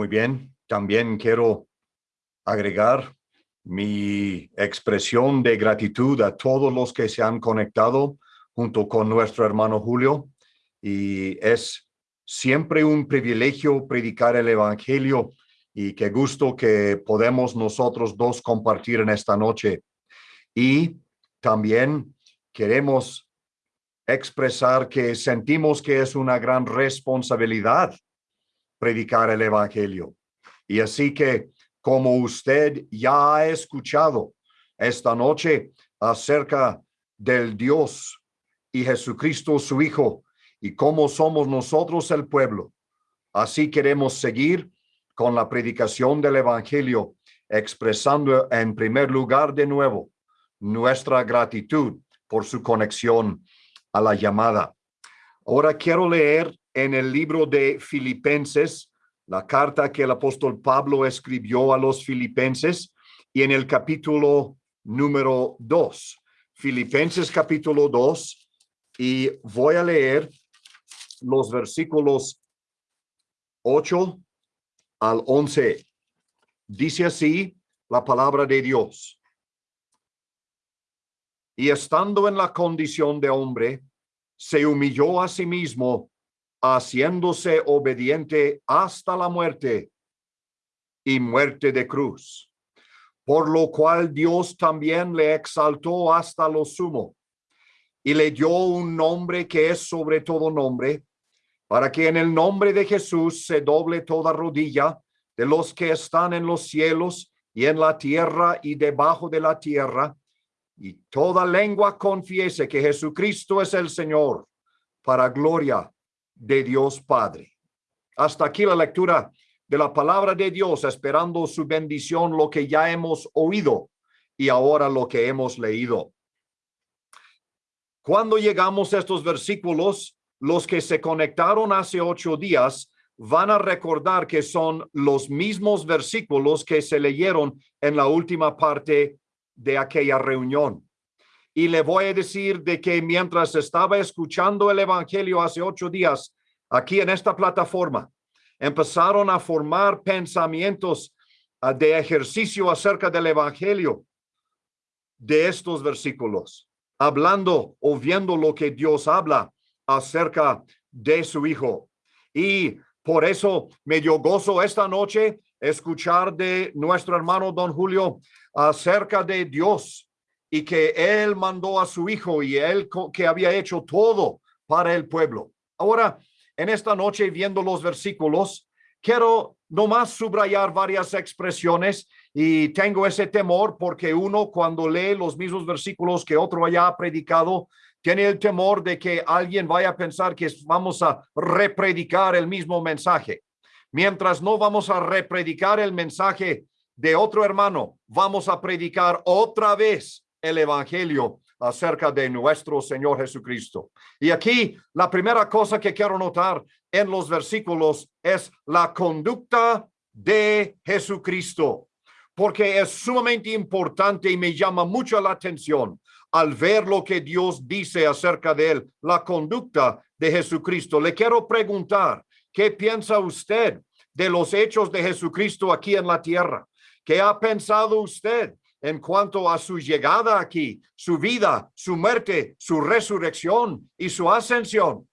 Muy bien, también quiero agregar mi expresión de gratitud a todos los que se han conectado junto con nuestro hermano Julio y es siempre un privilegio predicar el evangelio y qué gusto que podemos nosotros dos compartir en esta noche. Y también queremos expresar que sentimos que es una gran responsabilidad predicar el evangelio. Y así que como usted ya ha escuchado esta noche acerca del Dios y Jesucristo su Hijo y cómo somos nosotros el pueblo. Así queremos seguir con la predicación del Evangelio, expresando en primer lugar de nuevo nuestra gratitud por su conexión a la llamada. Ahora quiero leer en el libro de Filipenses, la carta que el apóstol Pablo escribió a los filipenses y en el capítulo número 2. Filipenses capítulo 2 y voy a leer los versículos 8 al 11. Dice así la palabra de Dios. Y estando en la condición de hombre, se humilló a sí mismo, haciéndose obediente hasta la muerte y muerte de cruz. Por lo cual Dios también le exaltó hasta lo sumo y le dio un nombre que es sobre todo nombre, para que en el nombre de Jesús se doble toda rodilla de los que están en los cielos y en la tierra y debajo de la tierra, y toda lengua confiese que Jesucristo es el Señor, para gloria de Dios Padre. Hasta aquí la lectura de la palabra de Dios, esperando su bendición, lo que ya hemos oído y ahora lo que hemos leído. Cuando llegamos a estos versículos, los que se conectaron hace ocho días van a recordar que son los mismos versículos que se leyeron en la última parte de aquella reunión. Y le voy a decir de que mientras estaba escuchando el Evangelio hace ocho días, aquí en esta plataforma, empezaron a formar pensamientos ah, de ejercicio acerca del Evangelio de estos versículos, hablando o viendo lo que Dios habla acerca de su hijo. Y por eso me dio gozo esta noche escuchar de nuestro hermano don Julio acerca de Dios y que él mandó a su hijo y él que había hecho todo para el pueblo. Ahora, en esta noche, viendo los versículos, quiero nomás subrayar varias expresiones y tengo ese temor porque uno cuando lee los mismos versículos que otro haya predicado, tiene el temor de que alguien vaya a pensar que vamos a repredicar el mismo mensaje. Mientras no vamos a repredicar el mensaje de otro hermano, vamos a predicar otra vez el evangelio acerca de nuestro Señor Jesucristo. Y aquí la primera cosa que quiero notar en los versículos es la conducta de Jesucristo, porque es sumamente importante y me llama mucho la atención al ver lo que Dios dice acerca de él, la conducta de Jesucristo. Le quiero preguntar, ¿qué piensa usted de los hechos de Jesucristo aquí en la tierra? ¿Qué ha pensado usted en cuanto a su llegada aquí, su vida, su muerte, su resurrección y su ascensión?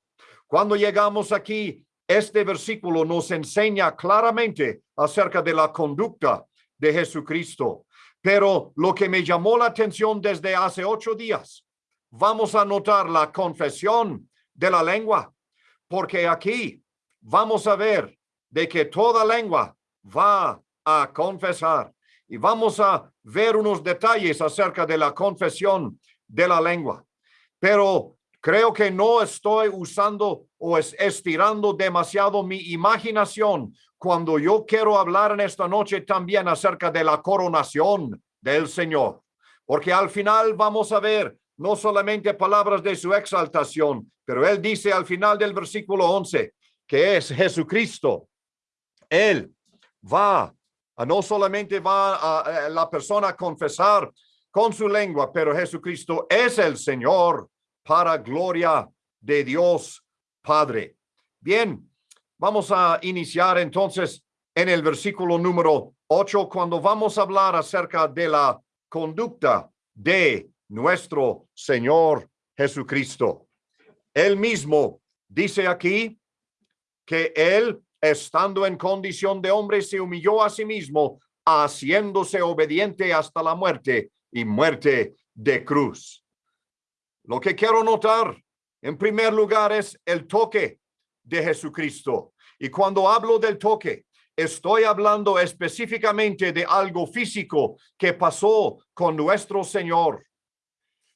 Cuando llegamos aquí, este versículo nos enseña claramente acerca de la conducta de Jesucristo. Pero lo que me llamó la atención desde hace ocho días, vamos a notar la confesión de la lengua, porque aquí vamos a ver de que toda lengua va a confesar y vamos a ver unos detalles acerca de la confesión de la lengua. Pero creo que no estoy usando o estirando demasiado mi imaginación cuando yo quiero hablar en esta noche también acerca de la coronación del Señor, porque al final vamos a ver no solamente palabras de su exaltación, pero él dice al final del versículo 11 que es Jesucristo. Él va, no solamente va a, la persona a confesar con su lengua, pero Jesucristo es el Señor para gloria de Dios Padre. Bien, Vamos a iniciar entonces en el versículo número 8 cuando vamos a hablar acerca de la conducta de nuestro Señor Jesucristo. Él mismo dice aquí que él, estando en condición de hombre, se humilló a sí mismo, haciéndose obediente hasta la muerte y muerte de cruz. Lo que quiero notar, en primer lugar, es el toque de Jesucristo. Y cuando hablo del toque, estoy hablando específicamente de algo físico que pasó con nuestro Señor.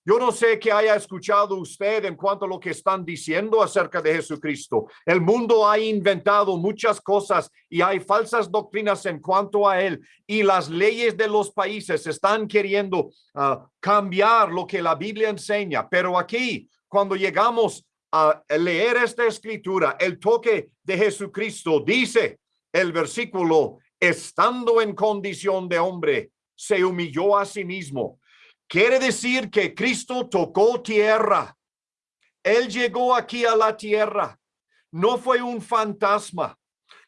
Yo no sé qué haya escuchado usted en cuanto a lo que están diciendo acerca de Jesucristo. El mundo ha inventado muchas cosas y hay falsas doctrinas en cuanto a él y las leyes de los países están queriendo ah, cambiar lo que la Biblia enseña. Pero aquí, cuando llegamos a leer esta escritura, el toque de Jesucristo dice el versículo, estando en condición de hombre, se humilló a sí mismo Quiere decir que Cristo tocó tierra. Él llegó aquí a la tierra. No fue un fantasma.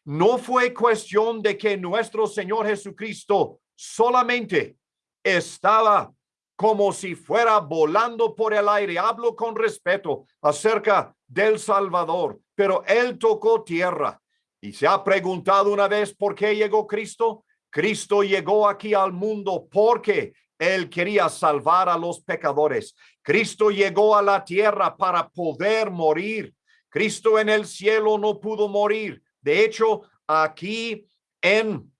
No fue cuestión de que nuestro Señor Jesucristo solamente estaba como si fuera volando por el aire. Hablo con respeto acerca del Salvador, pero él tocó tierra. Y se ha preguntado una vez por qué llegó Cristo. Cristo llegó aquí al mundo porque él quería salvar a los pecadores. Cristo llegó a la tierra para poder morir. Cristo en el cielo no pudo morir. De hecho, aquí en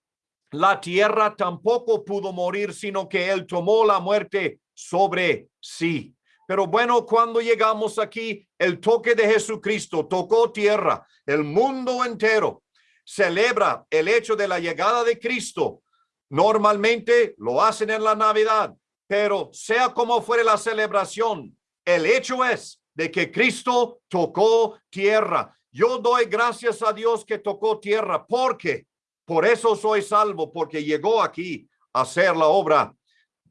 la tierra tampoco pudo morir, sino que Él tomó la muerte sobre sí. Pero bueno, cuando llegamos aquí, el toque de Jesucristo tocó tierra. El mundo entero celebra el hecho de la llegada de Cristo Normalmente lo hacen en la Navidad, pero sea como fuere la celebración, el hecho es de que Cristo tocó tierra. Yo doy gracias a Dios que tocó tierra porque por eso soy salvo, porque llegó aquí a hacer la obra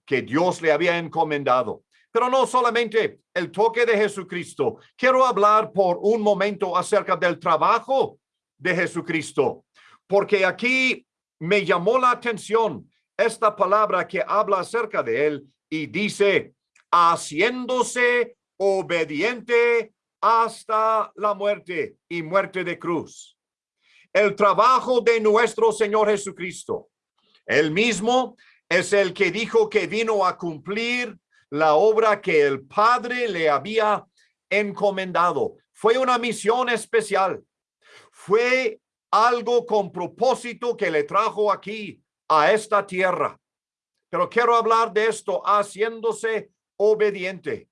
que Dios le había encomendado. Pero no solamente el toque de Jesucristo. Quiero hablar por un momento acerca del trabajo de Jesucristo, porque aquí me llamó la atención esta palabra que habla acerca de él y dice, haciéndose obediente hasta la muerte y muerte de cruz. El trabajo de nuestro Señor Jesucristo. Él mismo es el que dijo que vino a cumplir la obra que el Padre le había encomendado. Fue una misión especial. Fue algo con propósito que le trajo aquí a esta tierra. Pero quiero hablar de esto haciéndose obediente.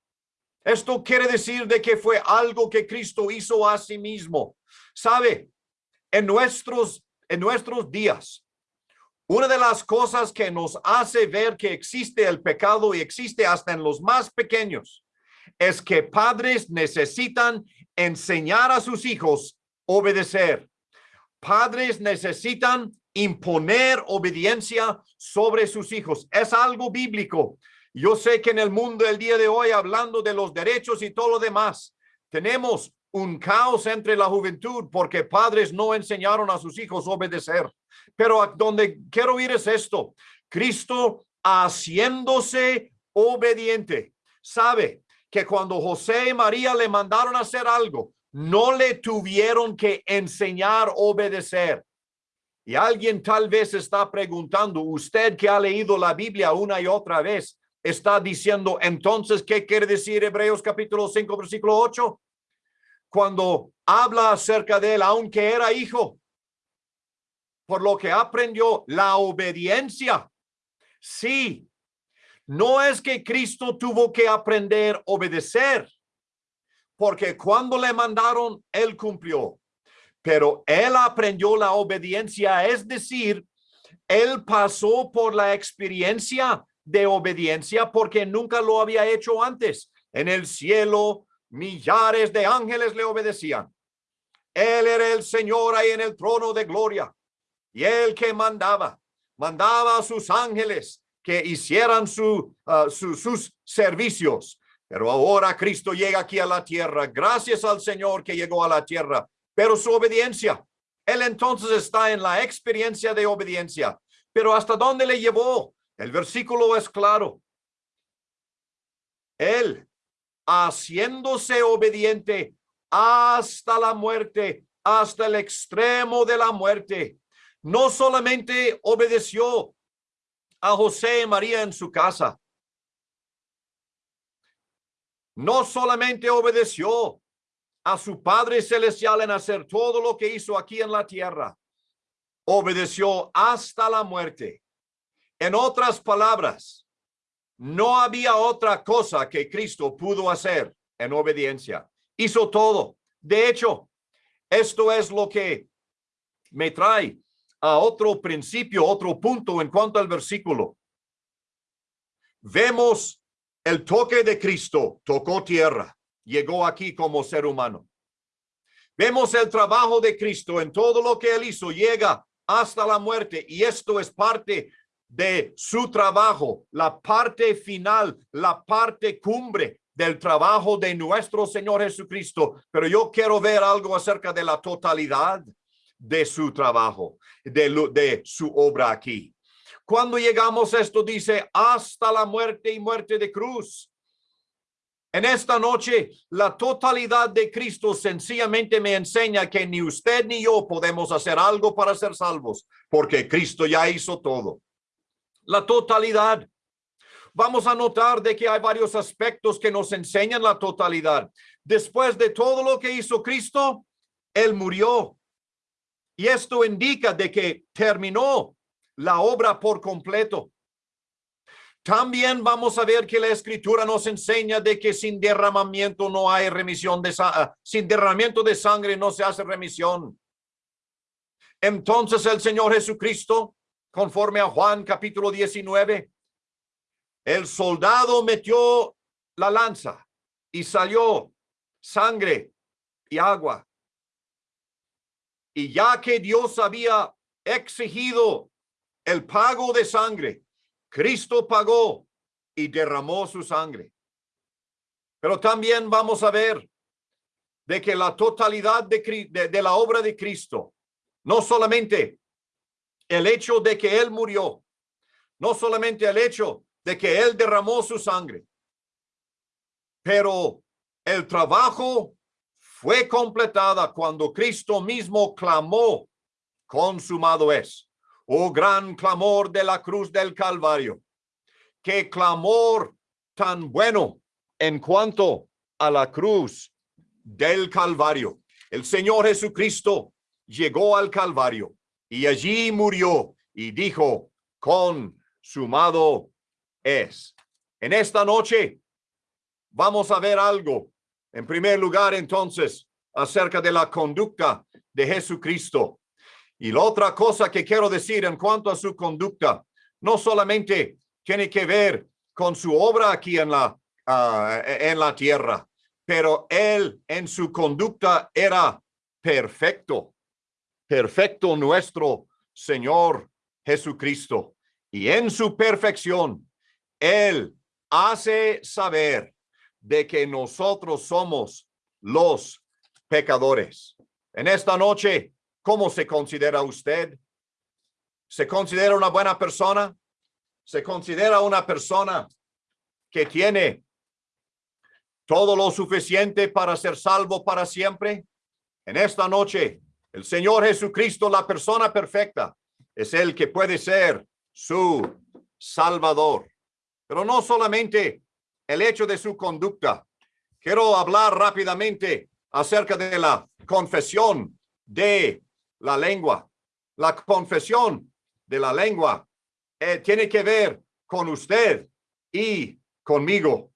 Esto quiere decir de que fue algo que Cristo hizo a sí mismo. Sabe, en nuestros, en nuestros días, una de las cosas que nos hace ver que existe el pecado y existe hasta en los más pequeños es que padres necesitan enseñar a sus hijos obedecer padres necesitan imponer obediencia sobre sus hijos. Es algo bíblico. Yo sé que en el mundo del día de hoy, hablando de los derechos y todo lo demás, tenemos un caos entre la juventud porque padres no enseñaron a sus hijos obedecer. Pero a donde quiero ir es esto. Cristo haciéndose obediente. Sabe que cuando José y María le mandaron a hacer algo, no le tuvieron que enseñar obedecer. Y alguien tal vez está preguntando, usted que ha leído la Biblia una y otra vez, está diciendo, entonces, ¿qué quiere decir Hebreos capítulo 5, versículo 8? Cuando habla acerca de él, aunque era hijo, por lo que aprendió la obediencia. Sí, no es que Cristo tuvo que aprender obedecer porque cuando le mandaron, él cumplió. Pero él aprendió la obediencia, es decir, él pasó por la experiencia de obediencia porque nunca lo había hecho antes. En el cielo, millares de ángeles le obedecían. Él era el Señor ahí en el trono de gloria. Y él que mandaba, mandaba a sus ángeles que hicieran su, uh, sus servicios pero ahora Cristo llega aquí a la tierra. Gracias al Señor que llegó a la tierra. Pero su obediencia Él entonces está en la experiencia de obediencia. Pero ¿hasta dónde le llevó? El versículo es claro. Él, haciéndose obediente hasta la muerte, hasta el extremo de la muerte, no solamente obedeció a José María en su casa, no solamente obedeció a su Padre Celestial en hacer todo lo que hizo aquí en la tierra, obedeció hasta la muerte. En otras palabras, no había otra cosa que Cristo pudo hacer en obediencia. Hizo todo. De hecho, esto es lo que me trae a otro principio, otro punto en cuanto al versículo. Vemos el toque de Cristo, tocó tierra, llegó aquí como ser humano. Vemos el trabajo de Cristo en todo lo que él hizo, llega hasta la muerte y esto es parte de su trabajo, la parte final, la parte cumbre del trabajo de nuestro Señor Jesucristo. Pero yo quiero ver algo acerca de la totalidad de su trabajo, de, su obra aquí. Cuando llegamos esto dice hasta la muerte y muerte de cruz. En esta noche, la totalidad de Cristo sencillamente me enseña que ni usted ni yo podemos hacer algo para ser salvos, porque Cristo ya hizo todo. La totalidad. Vamos a notar de que hay varios aspectos que nos enseñan la totalidad. Después de todo lo que hizo Cristo, Él murió. Y esto indica de que terminó la obra por completo. También vamos a ver que la escritura nos enseña de que sin derramamiento no hay remisión de ah, sin derramamiento de sangre no se hace remisión. Entonces el Señor Jesucristo, conforme a Juan capítulo 19, el soldado metió la lanza y salió sangre y agua. Y ya que Dios había exigido el pago de sangre, Cristo pagó y derramó su sangre. Pero también vamos a ver de que la totalidad de, de, la obra de Cristo, no solamente el hecho de que Él murió, no solamente el hecho de que Él derramó su sangre, pero el trabajo fue completada cuando Cristo mismo clamó, consumado es oh gran clamor de la cruz del Calvario. Qué clamor tan bueno en cuanto a la cruz del Calvario. El Señor Jesucristo llegó al Calvario y allí murió y dijo, consumado es. En esta noche vamos a ver algo. En primer lugar, entonces, acerca de la conducta de Jesucristo. Y la otra cosa que quiero decir en cuanto a su conducta, no solamente tiene que ver con su obra aquí en la, ah, en la tierra, pero él en su conducta era perfecto, perfecto nuestro Señor Jesucristo. Y en su perfección, él hace saber de que nosotros somos los pecadores. En esta noche ¿Cómo se considera usted? ¿Se considera una buena persona? ¿Se considera una persona que tiene todo lo suficiente para ser salvo para siempre? En esta noche, el Señor Jesucristo, la persona perfecta, es el que puede ser su Salvador. Pero no solamente el hecho de su conducta. Quiero hablar rápidamente acerca de la confesión de la lengua. La confesión de la lengua eh, tiene que ver con usted y conmigo.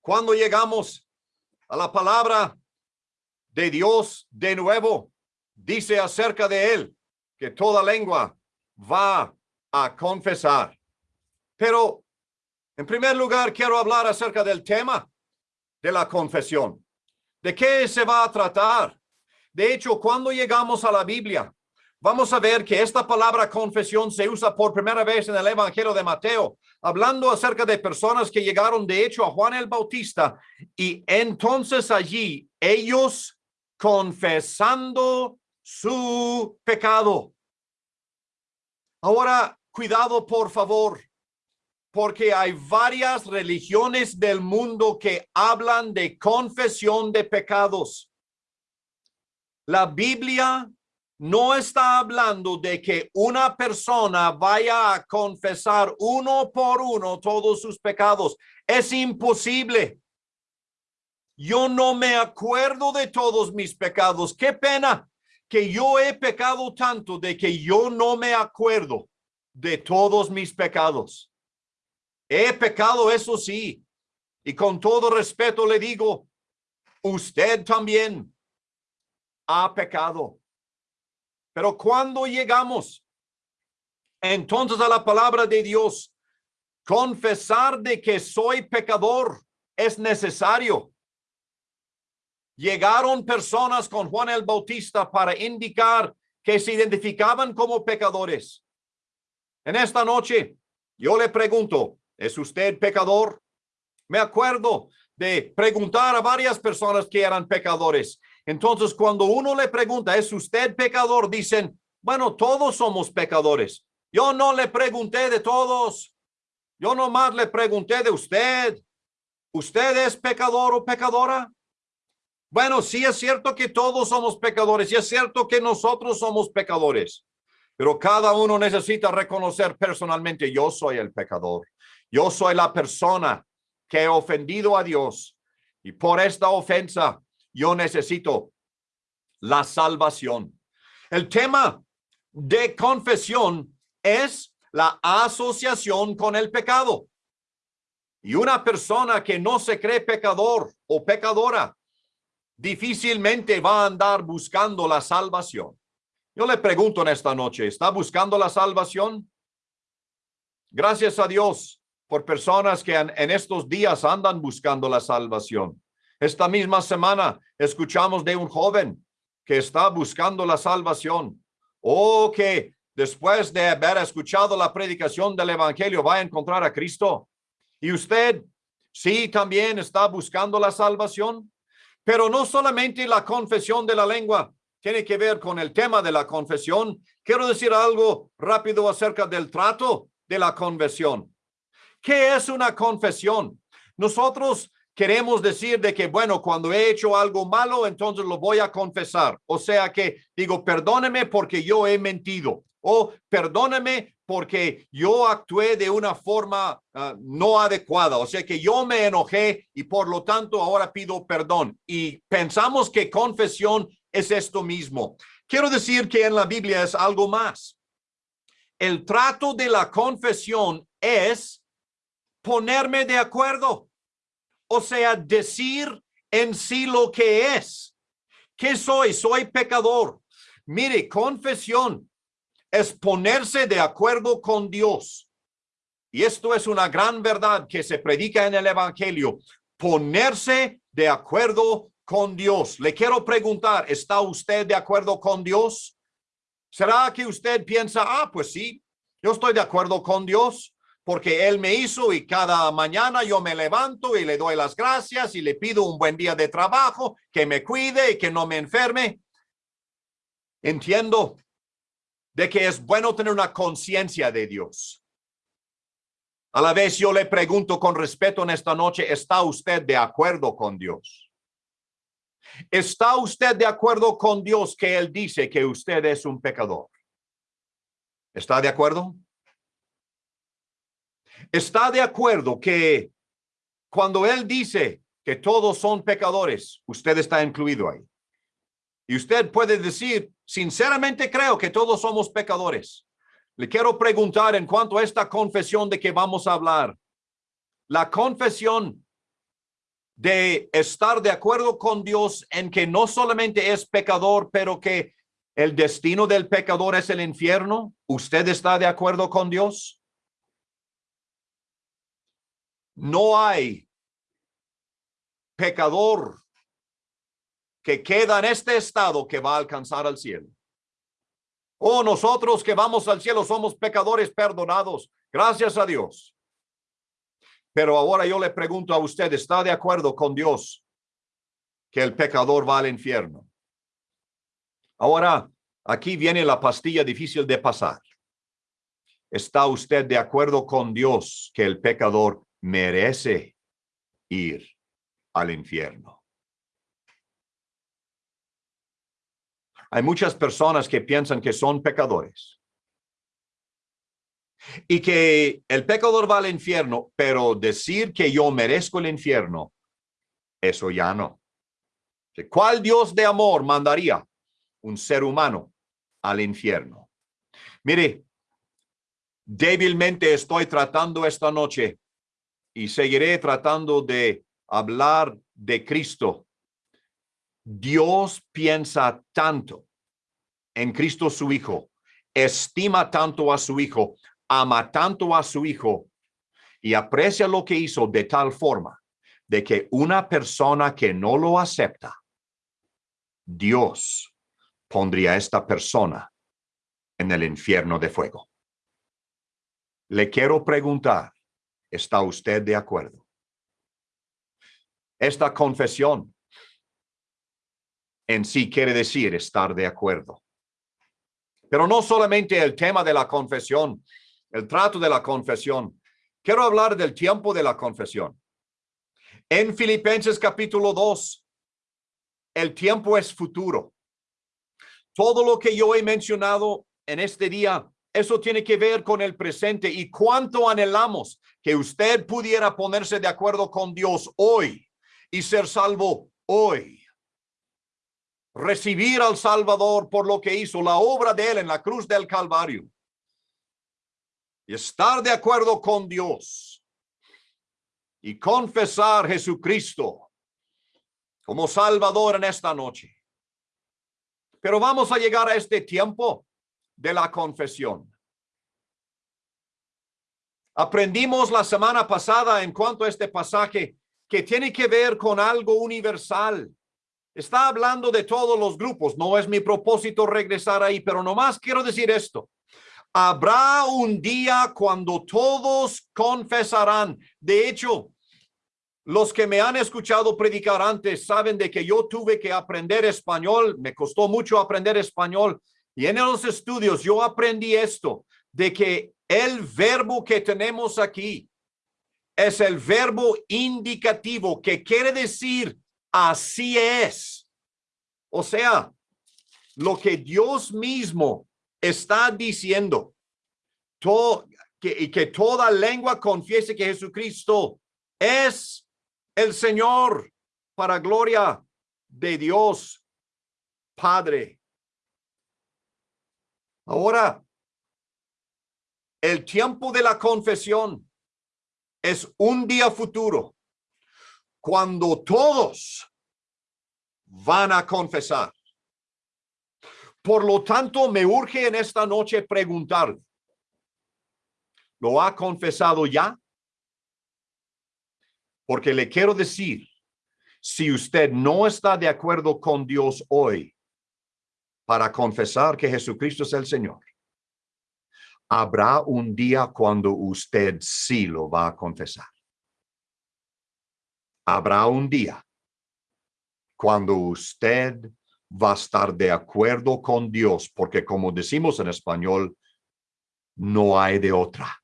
Cuando llegamos a la palabra de Dios de nuevo, dice acerca de él que toda lengua va a confesar. Pero en primer lugar, quiero hablar acerca del tema de la confesión. ¿De qué se va a tratar? De hecho, cuando llegamos a la Biblia, vamos a ver que esta palabra confesión se usa por primera vez en el Evangelio de Mateo, hablando acerca de personas que llegaron de hecho a Juan el Bautista y entonces allí ellos confesando su pecado. Ahora, cuidado, por favor, porque hay varias religiones del mundo que hablan de confesión de pecados. La Biblia no está hablando de que una persona vaya a confesar uno por uno todos sus pecados. Es imposible. Yo no me acuerdo de todos mis pecados. Qué pena que yo he pecado tanto de que yo no me acuerdo de todos mis pecados. He pecado, eso sí. Y con todo respeto le digo, usted también ha pecado. Pero cuando llegamos entonces a la palabra de Dios, confesar de que soy pecador es necesario. Llegaron personas con Juan el Bautista para indicar que se identificaban como pecadores. En esta noche, yo le pregunto, ¿es usted pecador? Me acuerdo de preguntar a varias personas que eran pecadores. Entonces, cuando uno le pregunta, ¿es usted pecador? Dicen, bueno, todos somos pecadores. Yo no le pregunté de todos. Yo nomás le pregunté de usted. ¿Usted es pecador o pecadora? Bueno, sí es cierto que todos somos pecadores y es cierto que nosotros somos pecadores, pero cada uno necesita reconocer personalmente, yo soy el pecador. Yo soy la persona que he ofendido a Dios y por esta ofensa yo necesito la salvación. El tema de confesión es la asociación con el pecado. Y una persona que no se cree pecador o pecadora difícilmente va a andar buscando la salvación. Yo le pregunto en esta noche, ¿está buscando la salvación? Gracias a Dios por personas que en, estos días andan buscando la salvación. Esta misma semana escuchamos de un joven que está buscando la salvación o que después de haber escuchado la predicación del evangelio va a encontrar a Cristo. Y usted sí también está buscando la salvación. Pero no solamente la confesión de la lengua tiene que ver con el tema de la confesión. Quiero decir algo rápido acerca del trato de la confesión. ¿Qué es una confesión? Nosotros queremos decir de que, bueno, cuando he hecho algo malo, entonces lo voy a confesar. O sea que digo, perdóneme porque yo he mentido o perdóneme porque yo actué de una forma ah, no adecuada, o sea que yo me enojé y por lo tanto ahora pido perdón. Y pensamos que confesión es esto mismo. Quiero decir que en la Biblia es algo más. El trato de la confesión es ponerme de acuerdo, o sea, decir en sí lo que es. ¿Qué soy? Soy pecador. Mire, confesión es ponerse de acuerdo con Dios. Y esto es una gran verdad que se predica en el Evangelio. Ponerse de acuerdo con Dios. Le quiero preguntar, ¿está usted de acuerdo con Dios? ¿Será que usted piensa, ah, pues sí, yo estoy de acuerdo con Dios? Porque Él me hizo y cada mañana yo me levanto y le doy las gracias y le pido un buen día de trabajo, que me cuide y que no me enferme. Entiendo de que es bueno tener una conciencia de Dios. A la vez yo le pregunto con respeto en esta noche, ¿está usted de acuerdo con Dios? ¿Está usted de acuerdo con Dios que Él dice que usted es un pecador? ¿Está de acuerdo? ¿Está de acuerdo que cuando Él dice que todos son pecadores, usted está incluido ahí? Y usted puede decir, sinceramente creo que todos somos pecadores. Le quiero preguntar en cuanto a esta confesión de que vamos a hablar. La confesión de estar de acuerdo con Dios en que no solamente es pecador, pero que el destino del pecador es el infierno. ¿Usted está de acuerdo con Dios? No hay pecador que queda en este estado que va a alcanzar al cielo. Oh, nosotros que vamos al cielo somos pecadores perdonados. Gracias a Dios. Pero ahora yo le pregunto a usted, ¿está de acuerdo con Dios que el pecador va al infierno? Ahora, aquí viene la pastilla difícil de pasar. ¿Está usted de acuerdo con Dios que el pecador merece ir al infierno? Hay muchas personas que piensan que son pecadores y que el pecador va al infierno, pero decir que yo merezco el infierno, eso ya no. ¿Cuál Dios de amor mandaría un ser humano al infierno? Mire, débilmente estoy tratando esta noche y seguiré tratando de hablar de Cristo. Dios piensa tanto en Cristo su Hijo, estima tanto a su Hijo, ama tanto a su Hijo y aprecia lo que hizo de tal forma de que una persona que no lo acepta, Dios pondría a esta persona en el infierno de fuego. Le quiero preguntar, ¿está usted de acuerdo? Esta confesión en sí quiere decir estar de acuerdo. Pero no solamente el tema de la confesión, el trato de la confesión. Quiero hablar del tiempo de la confesión. En Filipenses capítulo 2, el tiempo es futuro. Todo lo que yo he mencionado en este día, eso tiene que ver con el presente y cuánto anhelamos que usted pudiera ponerse de acuerdo con Dios hoy y ser salvo hoy. Recibir al Salvador por lo que hizo, la obra de él en la cruz del Calvario. Y estar de acuerdo con Dios y confesar Jesucristo como Salvador en esta noche. Pero vamos a llegar a este tiempo de la confesión. Aprendimos la semana pasada en cuanto a este pasaje que tiene que ver con algo universal. Está hablando de todos los grupos. No es mi propósito regresar ahí, pero nomás quiero decir esto. Habrá un día cuando todos confesarán. De hecho, los que me han escuchado predicar antes saben de que yo tuve que aprender español, me costó mucho aprender español y en los estudios yo aprendí esto, de que el verbo que tenemos aquí es el verbo indicativo que quiere decir así es. O sea, lo que Dios mismo está diciendo, todo, que, y que toda lengua confiese que Jesucristo es el Señor para gloria de Dios Padre. Ahora, el tiempo de la confesión es un día futuro cuando todos van a confesar. Por lo tanto, me urge en esta noche preguntar, ¿lo ha confesado ya? Porque le quiero decir, si usted no está de acuerdo con Dios hoy para confesar que Jesucristo es el Señor, habrá un día cuando usted sí lo va a confesar. Habrá un día cuando usted va a estar de acuerdo con Dios, porque como decimos en español, no hay de otra.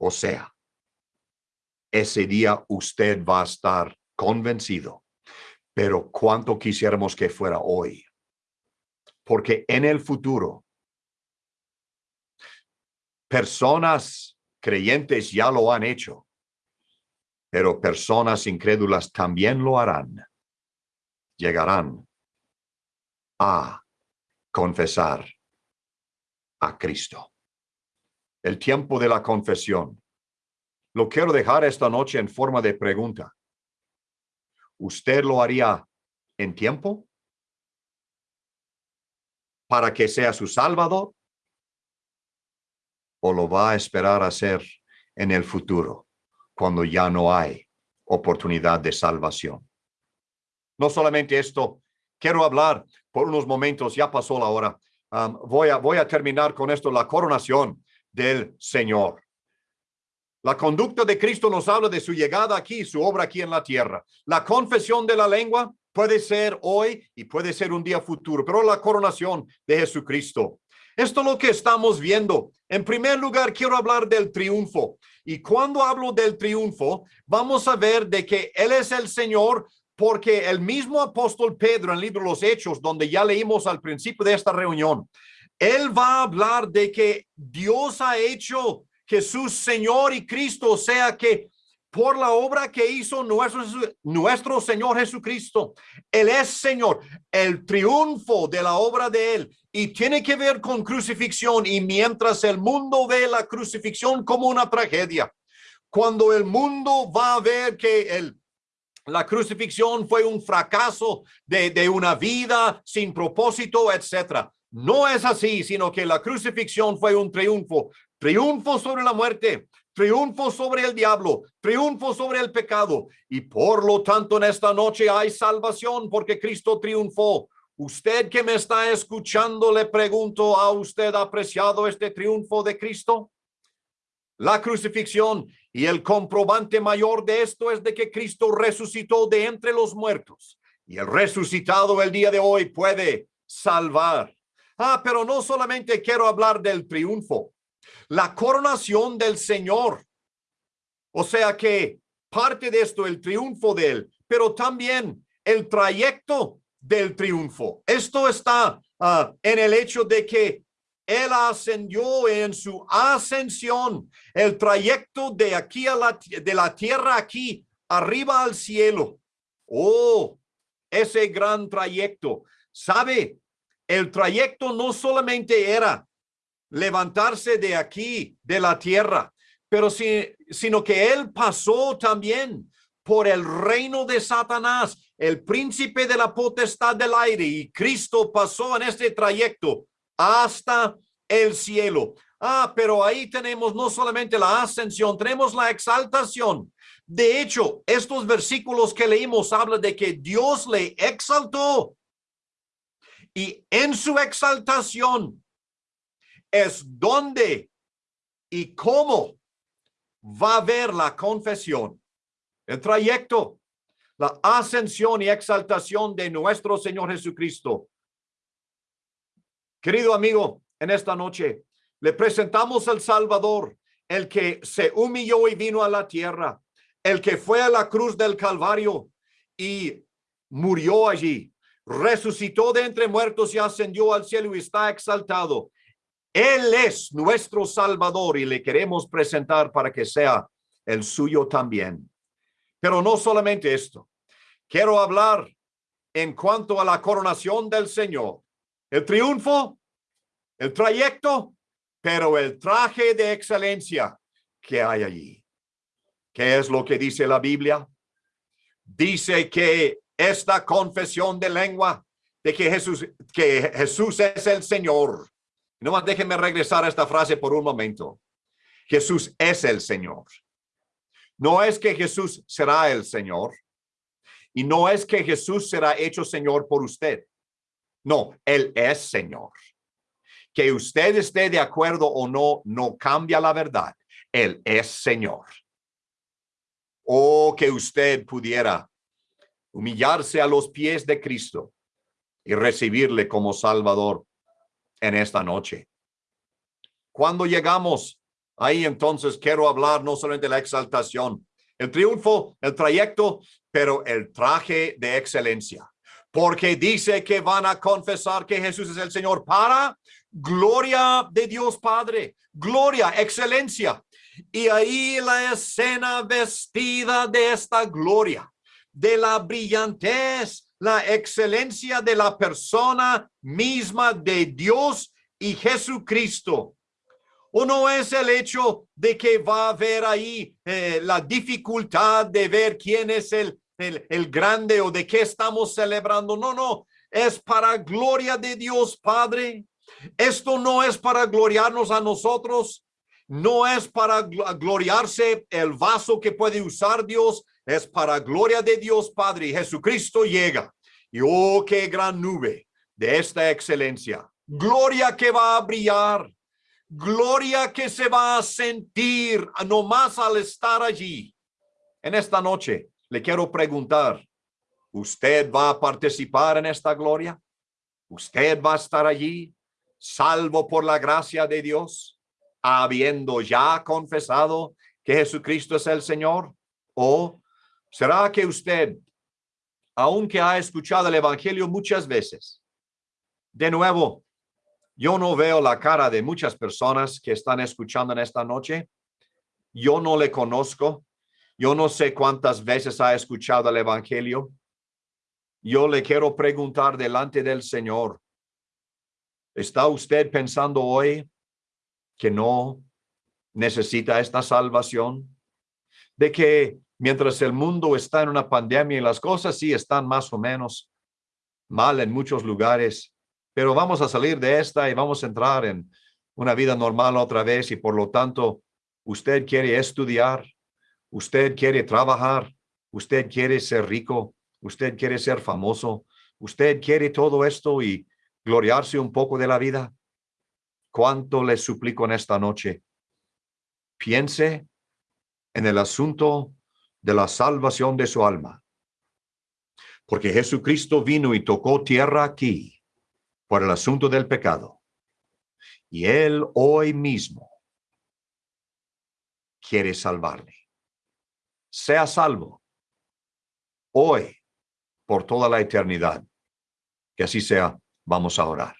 O sea, ese día usted va a estar convencido. Pero cuánto quisiéramos que fuera hoy. Porque en el futuro, personas creyentes ya lo han hecho, pero personas incrédulas también lo harán. Llegarán a confesar a Cristo. El tiempo de la confesión lo quiero dejar esta noche en forma de pregunta. ¿Usted lo haría en tiempo? ¿Para que sea su salvador? ¿O lo va a esperar a hacer en el futuro, cuando ya no hay oportunidad de salvación? No solamente esto, quiero hablar por unos momentos, ya pasó la hora. Voy, a, voy a terminar con esto, la coronación del Señor. La conducta de Cristo nos habla de su llegada aquí, su obra aquí en la tierra. La confesión de la lengua Puede ser hoy y puede ser un día futuro, pero la coronación de Jesucristo. Esto es lo que estamos viendo. En primer lugar, quiero hablar del triunfo. Y cuando hablo del triunfo, vamos a ver de que Él es el Señor, porque el mismo apóstol Pedro en el libro de los Hechos, donde ya leímos al principio de esta reunión, él va a hablar de que Dios ha hecho Jesús Señor y Cristo, sea que por la obra que hizo nuestro, nuestro Señor Jesucristo. Él es Señor, el triunfo de la obra de Él y tiene que ver con crucifixión. Y mientras el mundo ve la crucifixión como una tragedia, cuando el mundo va a ver que el, la crucifixión fue un fracaso de, de una vida sin propósito, etcétera. No es así, sino que la crucifixión fue un triunfo, triunfo sobre la muerte, triunfo sobre el diablo, triunfo sobre el pecado. Y por lo tanto en esta noche hay salvación porque Cristo triunfó. Usted que me está escuchando, le pregunto, ¿ha usted apreciado este triunfo de Cristo? La crucifixión y el comprobante mayor de esto es de que Cristo resucitó de entre los muertos y el resucitado el día de hoy puede salvar. Ah, pero no solamente quiero hablar del triunfo, la coronación del Señor. O sea que parte de esto, el triunfo de él, pero también el trayecto del triunfo. Esto está ah, en el hecho de que él ascendió en su ascensión, el trayecto de aquí a la, de la tierra aquí, arriba al cielo. Oh, ese gran trayecto. ¿Sabe? El trayecto no solamente era levantarse de aquí, de la tierra, pero sino que él pasó también por el reino de Satanás, el príncipe de la potestad del aire, y Cristo pasó en este trayecto hasta el cielo. Ah, pero ahí tenemos no solamente la ascensión, tenemos la exaltación. De hecho, estos versículos que leímos hablan de que Dios le exaltó y en su exaltación es donde y cómo va a ver la confesión, el trayecto, la ascensión y exaltación de nuestro Señor Jesucristo. Querido amigo, en esta noche le presentamos al Salvador, el que se humilló y vino a la tierra, el que fue a la cruz del Calvario y murió allí, resucitó de entre muertos y ascendió al cielo y está exaltado. Él es nuestro Salvador y le queremos presentar para que sea el suyo también. Pero no solamente esto. Quiero hablar en cuanto a la coronación del Señor. El triunfo, el trayecto, pero el traje de excelencia que hay allí. ¿Qué es lo que dice la Biblia? Dice que esta confesión de lengua de que Jesús, que Jesús es el Señor no más déjenme regresar a esta frase por un momento. Jesús es el Señor. No es que Jesús será el Señor. Y no es que Jesús será hecho Señor por usted. No, Él es Señor. Que usted esté de acuerdo o no, no cambia la verdad. Él es Señor. O que usted pudiera humillarse a los pies de Cristo y recibirle como Salvador en esta noche. Cuando llegamos ahí, entonces quiero hablar no solamente de la exaltación, el triunfo, el trayecto, pero el traje de excelencia. Porque dice que van a confesar que Jesús es el Señor para gloria de Dios Padre, gloria, excelencia. Y ahí la escena vestida de esta gloria, de la brillantez la excelencia de la persona misma de Dios y Jesucristo. ¿O no es el hecho de que va a haber ahí eh, la dificultad de ver quién es el, el, el grande o de qué estamos celebrando? No, no, es para gloria de Dios Padre. Esto no es para gloriarnos a nosotros, no es para gloriarse el vaso que puede usar Dios, es para gloria de Dios Padre. Jesucristo llega. Y oh, qué gran nube de esta excelencia. Gloria que va a brillar. Gloria que se va a sentir nomás al estar allí. En esta noche le quiero preguntar, Usted va a participar en esta gloria. Usted va a estar allí, salvo por la gracia de Dios, habiendo ya confesado que Jesucristo es el Señor. ¿O será que usted, aunque ha escuchado el Evangelio muchas veces, de nuevo, yo no veo la cara de muchas personas que están escuchando en esta noche. Yo no le conozco. Yo no sé cuántas veces ha escuchado el Evangelio. Yo le quiero preguntar delante del Señor, ¿está usted pensando hoy que no necesita esta salvación? De que mientras el mundo está en una pandemia y las cosas sí están más o menos mal en muchos lugares, pero vamos a salir de esta y vamos a entrar en una vida normal otra vez y por lo tanto usted quiere estudiar, usted quiere trabajar, usted quiere ser rico, usted quiere ser famoso, usted quiere todo esto y gloriarse un poco de la vida. ¿Cuánto le suplico en esta noche? Piense en el asunto de la salvación de su alma. Porque Jesucristo vino y tocó tierra aquí por el asunto del pecado. Y Él hoy mismo quiere salvarle. Sea salvo hoy por toda la eternidad. Que así sea. Vamos a orar.